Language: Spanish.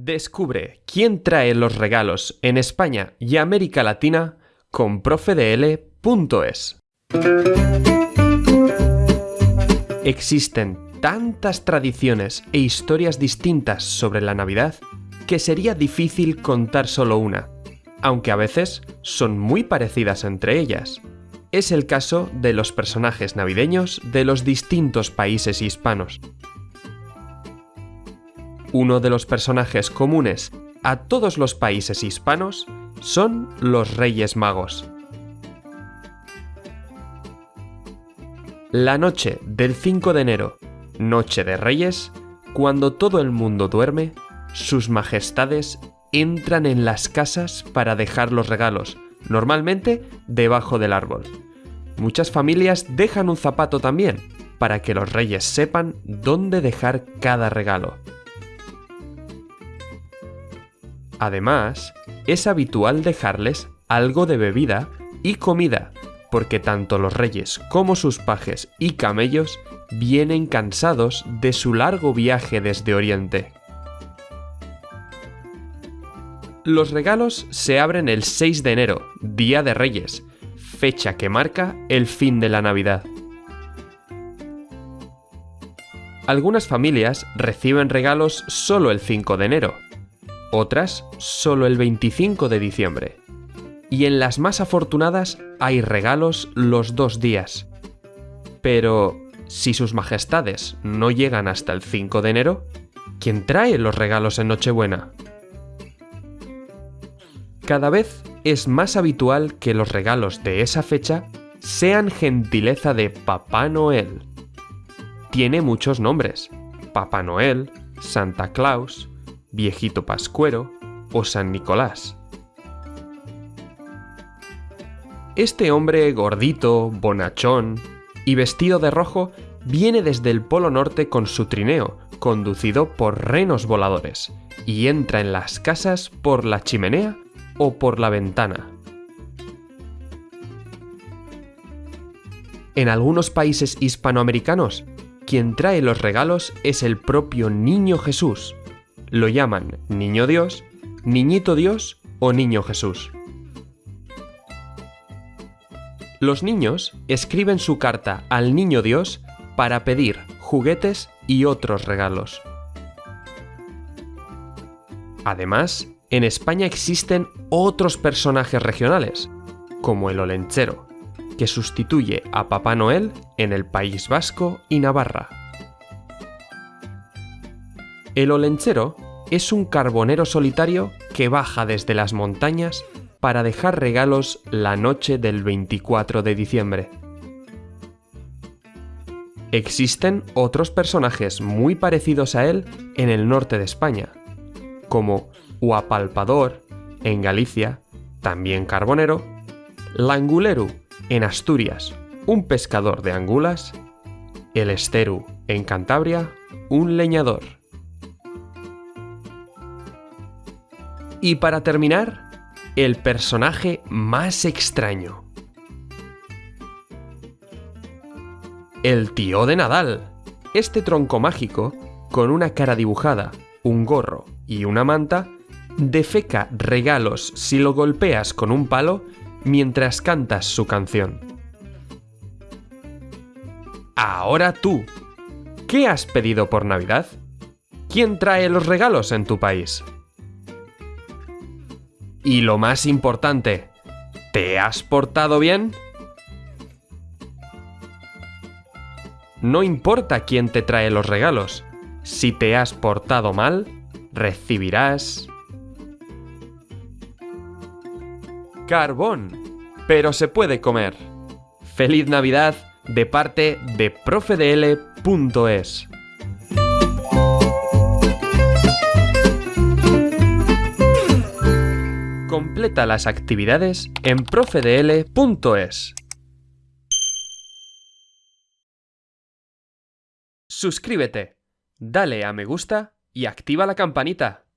Descubre quién trae los regalos en España y América Latina con profedl.es. Existen tantas tradiciones e historias distintas sobre la Navidad que sería difícil contar solo una, aunque a veces son muy parecidas entre ellas. Es el caso de los personajes navideños de los distintos países hispanos. Uno de los personajes comunes a todos los países hispanos son los Reyes Magos. La noche del 5 de enero, Noche de Reyes, cuando todo el mundo duerme, sus majestades entran en las casas para dejar los regalos, normalmente debajo del árbol. Muchas familias dejan un zapato también, para que los reyes sepan dónde dejar cada regalo. Además, es habitual dejarles algo de bebida y comida, porque tanto los reyes como sus pajes y camellos vienen cansados de su largo viaje desde Oriente. Los regalos se abren el 6 de enero, Día de Reyes, fecha que marca el fin de la Navidad. Algunas familias reciben regalos solo el 5 de enero, otras solo el 25 de diciembre. Y en las más afortunadas hay regalos los dos días. Pero, si sus majestades no llegan hasta el 5 de enero, ¿quién trae los regalos en Nochebuena? Cada vez es más habitual que los regalos de esa fecha sean gentileza de Papá Noel. Tiene muchos nombres. Papá Noel, Santa Claus, Viejito Pascuero o San Nicolás. Este hombre gordito, bonachón y vestido de rojo viene desde el Polo Norte con su trineo, conducido por renos voladores, y entra en las casas por la chimenea o por la ventana. En algunos países hispanoamericanos, quien trae los regalos es el propio Niño Jesús, lo llaman Niño Dios, Niñito Dios o Niño Jesús. Los niños escriben su carta al Niño Dios para pedir juguetes y otros regalos. Además, en España existen otros personajes regionales, como el Olenchero, que sustituye a Papá Noel en el País Vasco y Navarra. El olenchero es un carbonero solitario que baja desde las montañas para dejar regalos la noche del 24 de diciembre. Existen otros personajes muy parecidos a él en el norte de España, como Huapalpador en Galicia, también carbonero, Languleru en Asturias, un pescador de angulas, el Esteru en Cantabria, un leñador. Y para terminar, el personaje más extraño. El tío de Nadal. Este tronco mágico, con una cara dibujada, un gorro y una manta, defeca regalos si lo golpeas con un palo mientras cantas su canción. Ahora tú, ¿qué has pedido por Navidad? ¿Quién trae los regalos en tu país? Y lo más importante, ¿te has portado bien? No importa quién te trae los regalos, si te has portado mal, recibirás... Carbón, pero se puede comer. Feliz Navidad de parte de profedl.es. Completa las actividades en profedl.es. Suscríbete, dale a me gusta y activa la campanita.